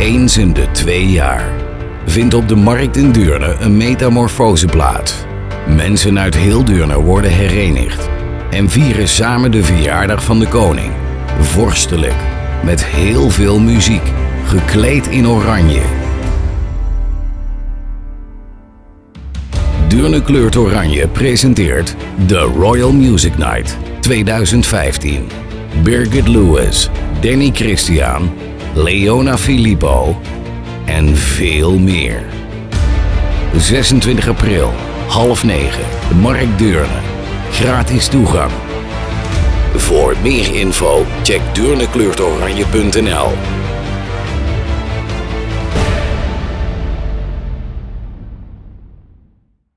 Eens in de twee jaar vindt op de markt in Deurne een metamorfose plaats. Mensen uit heel Deurne worden herenigd en vieren samen de verjaardag van de koning. Vorstelijk, met heel veel muziek, gekleed in oranje. Deurne Kleurt Oranje presenteert The Royal Music Night 2015. Birgit Lewis, Danny Christian, Leona Filippo en veel meer. 26 april, half negen, Markt Deurne. Gratis toegang. Voor meer info check deurnekleurtoranje.nl